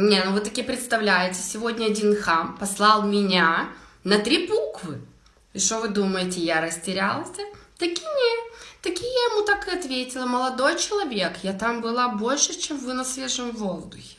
Не, ну вы таки представляете, сегодня один хам послал меня на три буквы. И что вы думаете, я растерялась? Таки не. Таки я ему так и ответила. Молодой человек, я там была больше, чем вы на свежем воздухе.